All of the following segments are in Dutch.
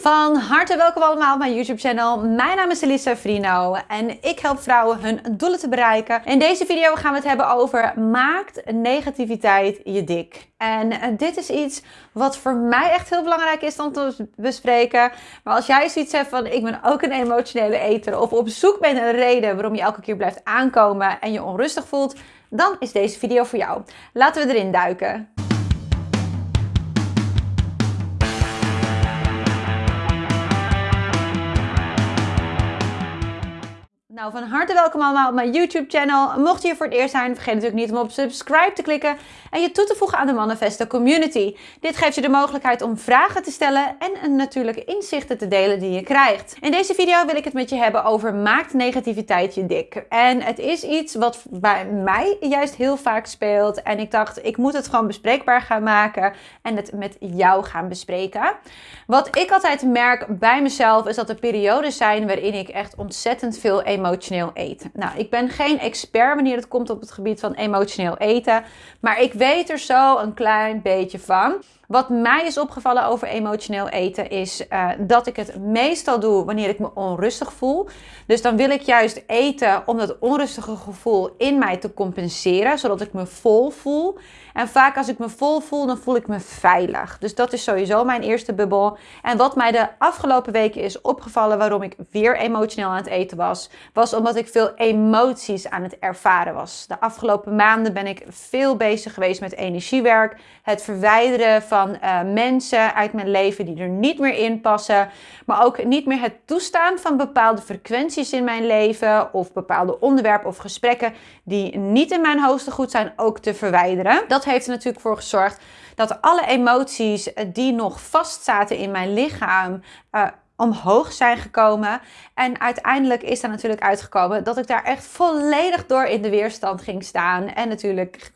Van harte welkom allemaal op mijn YouTube channel. Mijn naam is Elisa Frino en ik help vrouwen hun doelen te bereiken. In deze video gaan we het hebben over maakt negativiteit je dik? En eh, dit is iets wat voor mij echt heel belangrijk is om te bespreken. Maar als jij zoiets hebt van ik ben ook een emotionele eter of op zoek bent naar een reden waarom je elke keer blijft aankomen en je onrustig voelt, dan is deze video voor jou. Laten we erin duiken. Nou, van harte welkom allemaal op mijn YouTube channel. Mocht je hier voor het eerst zijn, vergeet natuurlijk niet om op subscribe te klikken en je toe te voegen aan de Manifesto Community. Dit geeft je de mogelijkheid om vragen te stellen en natuurlijke inzichten te delen die je krijgt. In deze video wil ik het met je hebben over maakt negativiteit je dik. En het is iets wat bij mij juist heel vaak speelt en ik dacht ik moet het gewoon bespreekbaar gaan maken en het met jou gaan bespreken. Wat ik altijd merk bij mezelf is dat er periodes zijn waarin ik echt ontzettend veel emotie emotioneel eten. Nou, ik ben geen expert wanneer het komt op het gebied van emotioneel eten, maar ik weet er zo een klein beetje van. Wat mij is opgevallen over emotioneel eten is uh, dat ik het meestal doe wanneer ik me onrustig voel. Dus dan wil ik juist eten om dat onrustige gevoel in mij te compenseren, zodat ik me vol voel. En vaak als ik me vol voel, dan voel ik me veilig. Dus dat is sowieso mijn eerste bubbel. En wat mij de afgelopen weken is opgevallen waarom ik weer emotioneel aan het eten was, was omdat ik veel emoties aan het ervaren was. De afgelopen maanden ben ik veel bezig geweest met energiewerk, het verwijderen van van uh, mensen uit mijn leven die er niet meer in passen. Maar ook niet meer het toestaan van bepaalde frequenties in mijn leven. Of bepaalde onderwerpen of gesprekken die niet in mijn hoogste goed zijn ook te verwijderen. Dat heeft er natuurlijk voor gezorgd dat alle emoties eh, die nog vastzaten in mijn lichaam. Uh, omhoog zijn gekomen. En uiteindelijk is er natuurlijk uitgekomen dat ik daar echt volledig door in de weerstand ging staan. En natuurlijk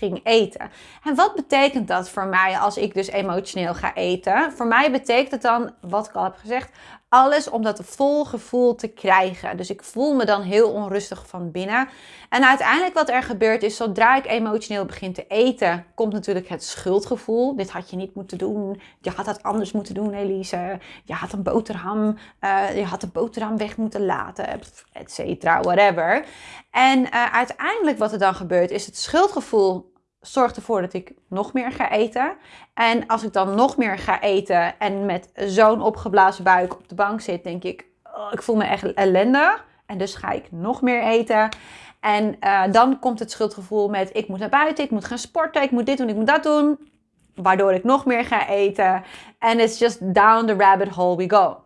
ging eten. En wat betekent dat voor mij als ik dus emotioneel ga eten? Voor mij betekent het dan, wat ik al heb gezegd, alles om dat vol gevoel te krijgen. Dus ik voel me dan heel onrustig van binnen. En uiteindelijk wat er gebeurt is, zodra ik emotioneel begin te eten, komt natuurlijk het schuldgevoel. Dit had je niet moeten doen. Je had dat anders moeten doen, Elise. Je had een boterham, uh, je had de boterham weg moeten laten, et cetera, whatever. En uh, uiteindelijk wat er dan gebeurt, is het schuldgevoel zorgt ervoor dat ik nog meer ga eten. En als ik dan nog meer ga eten en met zo'n opgeblazen buik op de bank zit, denk ik, oh, ik voel me echt ellendig. En dus ga ik nog meer eten. En uh, dan komt het schuldgevoel met ik moet naar buiten, ik moet gaan sporten, ik moet dit doen, ik moet dat doen. Waardoor ik nog meer ga eten. En it's just down the rabbit hole we go.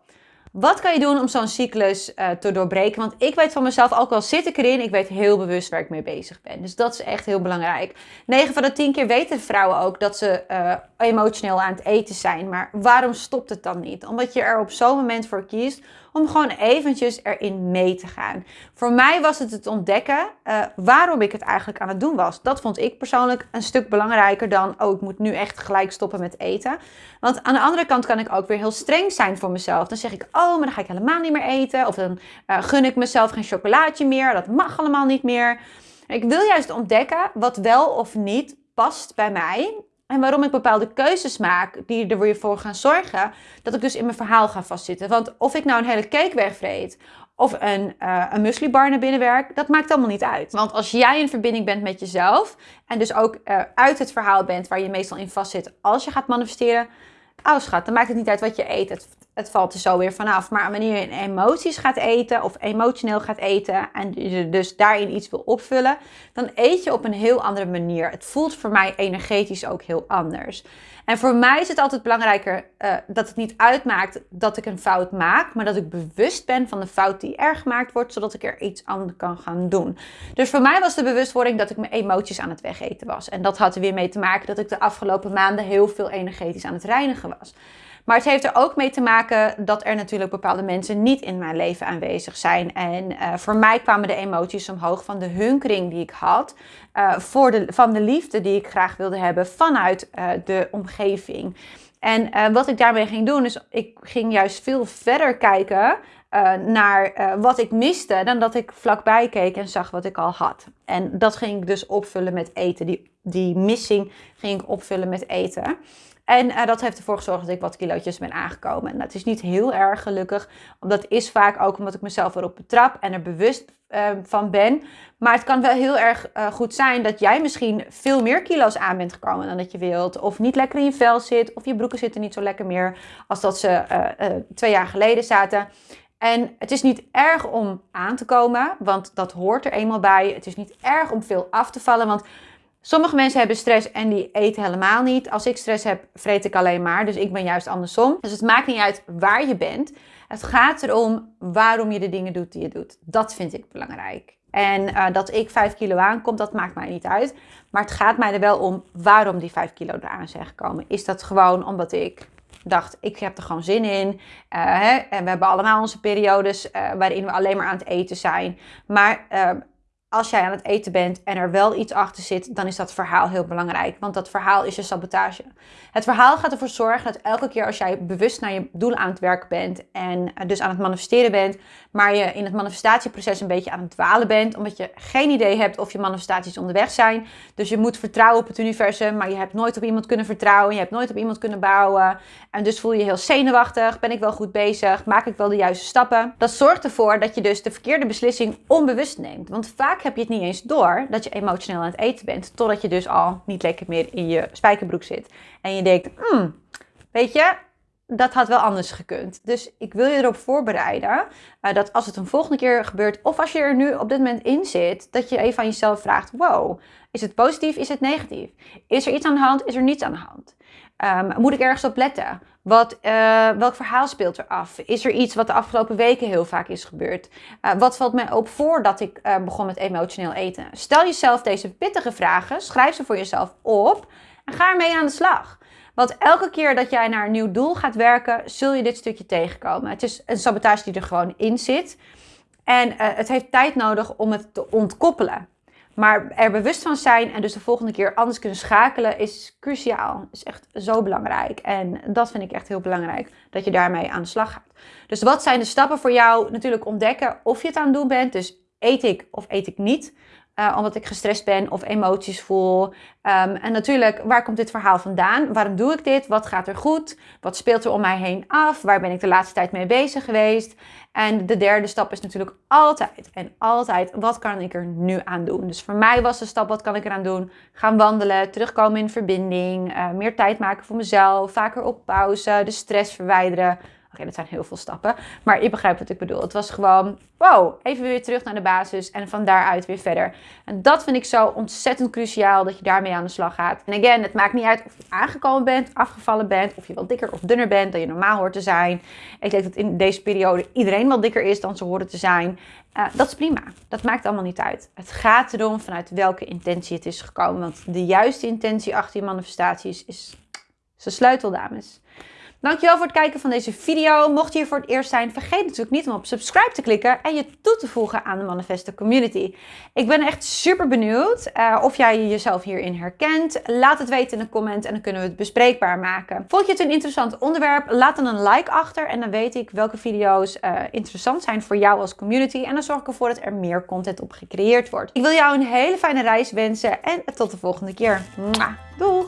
Wat kan je doen om zo'n cyclus uh, te doorbreken? Want ik weet van mezelf, ook al zit ik erin, ik weet heel bewust waar ik mee bezig ben. Dus dat is echt heel belangrijk. 9 van de 10 keer weten vrouwen ook dat ze uh, emotioneel aan het eten zijn. Maar waarom stopt het dan niet? Omdat je er op zo'n moment voor kiest om gewoon eventjes erin mee te gaan. Voor mij was het het ontdekken uh, waarom ik het eigenlijk aan het doen was. Dat vond ik persoonlijk een stuk belangrijker dan, oh, ik moet nu echt gelijk stoppen met eten. Want aan de andere kant kan ik ook weer heel streng zijn voor mezelf. Dan zeg ik, oh, maar dan ga ik helemaal niet meer eten. Of dan uh, gun ik mezelf geen chocolaatje meer. Dat mag allemaal niet meer. Ik wil juist ontdekken wat wel of niet past bij mij. En waarom ik bepaalde keuzes maak die er weer voor gaan zorgen dat ik dus in mijn verhaal ga vastzitten. Want of ik nou een hele cake wegvreet of een, uh, een naar binnen werk, dat maakt allemaal niet uit. Want als jij in verbinding bent met jezelf en dus ook uh, uit het verhaal bent waar je meestal in vastzit als je gaat manifesteren, oh schat, dan maakt het niet uit wat je eet. Het, het valt er zo weer vanaf. Maar wanneer je emoties gaat eten of emotioneel gaat eten en je dus daarin iets wil opvullen, dan eet je op een heel andere manier. Het voelt voor mij energetisch ook heel anders. En voor mij is het altijd belangrijker uh, dat het niet uitmaakt dat ik een fout maak, maar dat ik bewust ben van de fout die er gemaakt wordt, zodat ik er iets aan kan gaan doen. Dus voor mij was de bewustwording dat ik mijn emoties aan het wegeten was. En dat had er weer mee te maken dat ik de afgelopen maanden heel veel energetisch aan het reinigen was. Maar het heeft er ook mee te maken dat er natuurlijk bepaalde mensen niet in mijn leven aanwezig zijn. En uh, voor mij kwamen de emoties omhoog van de hunkering die ik had. Uh, voor de, van de liefde die ik graag wilde hebben vanuit uh, de omgeving. En wat ik daarmee ging doen, is ik ging juist veel verder kijken naar wat ik miste dan dat ik vlakbij keek en zag wat ik al had. En dat ging ik dus opvullen met eten. Die, die missing ging ik opvullen met eten. En uh, dat heeft ervoor gezorgd dat ik wat kilootjes ben aangekomen. En dat is niet heel erg gelukkig. Dat is vaak ook omdat ik mezelf erop betrap en er bewust uh, van ben. Maar het kan wel heel erg uh, goed zijn dat jij misschien veel meer kilo's aan bent gekomen dan dat je wilt. Of niet lekker in je vel zit. Of je broeken zitten niet zo lekker meer als dat ze twee jaar geleden zaten. En het is niet erg om aan te komen, want dat hoort er eenmaal bij. Het is niet erg om veel af te vallen, want sommige mensen hebben stress en die eten helemaal niet. Als ik stress heb, vreet ik alleen maar. Dus ik ben juist andersom. Dus het maakt niet uit waar je bent. Het gaat erom waarom je de dingen doet die je doet. Dat vind ik belangrijk. En uh, dat ik 5 kilo aankom, dat maakt mij niet uit. Maar het gaat mij er wel om waarom die 5 kilo eraan zijn gekomen. Is dat gewoon omdat ik dacht, ik heb er gewoon zin in. Uh, hè? En we hebben allemaal onze periodes uh, waarin we alleen maar aan het eten zijn. Maar als jij aan het eten bent en er wel iets achter zit, dan is dat verhaal heel belangrijk. Want dat verhaal is je sabotage. Het verhaal gaat ervoor zorgen dat elke keer als jij bewust naar je doel aan het werken bent en dus aan het manifesteren bent, maar je in het manifestatieproces een beetje aan het dwalen bent, omdat je geen idee hebt of je manifestaties onderweg zijn. Dus je moet vertrouwen op het universum, maar je hebt nooit op iemand kunnen vertrouwen, je hebt nooit op iemand kunnen bouwen. En dus voel je je heel zenuwachtig, ben ik wel goed bezig, maak ik wel de juiste stappen. Dat zorgt ervoor dat je dus de verkeerde beslissing onbewust neemt. Want vaak heb je het niet eens door dat je emotioneel aan het eten bent. Totdat je dus al niet lekker meer in je spijkerbroek zit. En je denkt, hmm, weet je, dat had wel anders gekund. Dus ik wil je erop voorbereiden uh, dat als het een volgende keer gebeurt, of als je er nu op dit moment in zit, dat je even aan jezelf vraagt: wow, is het positief, is het negatief? Is er iets aan de hand, is er niets aan de hand? Um, moet ik ergens op letten? Wat, uh, welk verhaal speelt er af? Is er iets wat de afgelopen weken heel vaak is gebeurd? Uh, wat valt mij op voordat ik uh, begon met emotioneel eten? Stel jezelf deze pittige vragen, schrijf ze voor jezelf op en ga ermee aan de slag. Want elke keer dat jij naar een nieuw doel gaat werken, zul je dit stukje tegenkomen. Het is een sabotage die er gewoon in zit. En het heeft tijd nodig om het te ontkoppelen. Maar er bewust van zijn en dus de volgende keer anders kunnen schakelen is cruciaal. Is echt zo belangrijk. En dat vind ik echt heel belangrijk, dat je daarmee aan de slag gaat. Dus wat zijn de stappen voor jou? Natuurlijk ontdekken of je het aan het doen bent. Dus eet ik of eet ik niet? Uh, omdat ik gestrest ben of emoties voel. Um, en natuurlijk, waar komt dit verhaal vandaan? Waarom doe ik dit? Wat gaat er goed? Wat speelt er om mij heen af? Waar ben ik de laatste tijd mee bezig geweest? En de derde stap is natuurlijk altijd en altijd, wat kan ik er nu aan doen? Dus voor mij was de stap, wat kan ik eraan doen? Gaan wandelen, terugkomen in verbinding, uh, meer tijd maken voor mezelf, vaker op pauze, de stress verwijderen. Oké, dat zijn heel veel stappen. Maar je begrijpt wat ik bedoel. Het was gewoon, wow, even weer terug naar de basis en van daaruit weer verder. En dat vind ik zo ontzettend cruciaal dat je daarmee aan de slag gaat. En again, het maakt niet uit of je aangekomen bent, afgevallen bent, of je wat dikker of dunner bent dan je normaal hoort te zijn. Ik denk dat in deze periode iedereen wat dikker is dan ze horen te zijn. Uh, dat is prima. Dat maakt allemaal niet uit. Het gaat erom vanuit welke intentie het is gekomen. Want de juiste intentie achter je manifestaties is, is de sleutel, dames. Dankjewel voor het kijken van deze video. Mocht je hier voor het eerst zijn, vergeet natuurlijk niet om op subscribe te klikken en je toe te voegen aan de Manifesto Community. Ik ben echt super benieuwd uh, of jij jezelf hierin herkent. Laat het weten in de comment en dan kunnen we het bespreekbaar maken. Vond je het een interessant onderwerp? Laat dan een like achter en dan weet ik welke video's uh, interessant zijn voor jou als community. En dan zorg ik ervoor dat er meer content op gecreëerd wordt. Ik wil jou een hele fijne reis wensen en tot de volgende keer. Doeg!